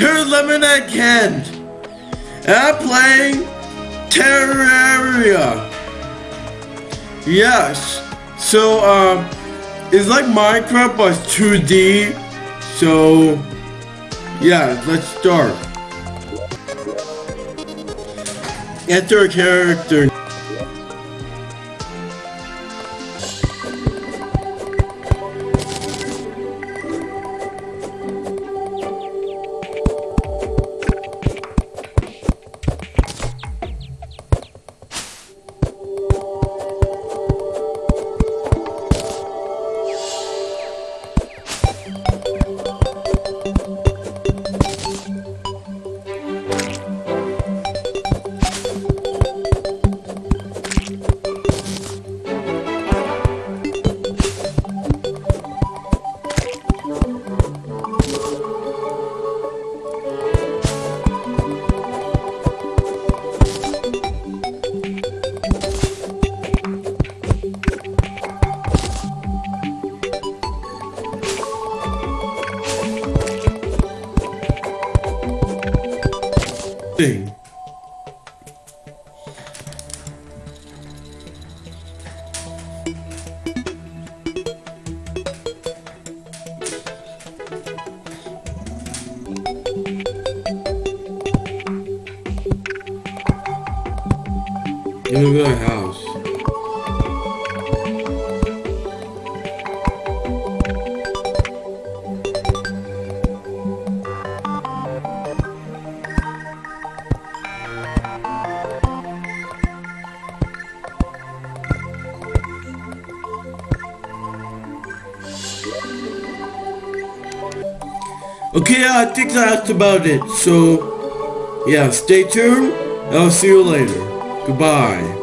here's Lemonade Kent. And I'm playing Terraria. Yes. So, um, it's like Minecraft but 2D. So, yeah, let's start. Enter a character. Thing. Look at Okay, I think that's about it. So, yeah, stay tuned. I'll see you later. Goodbye.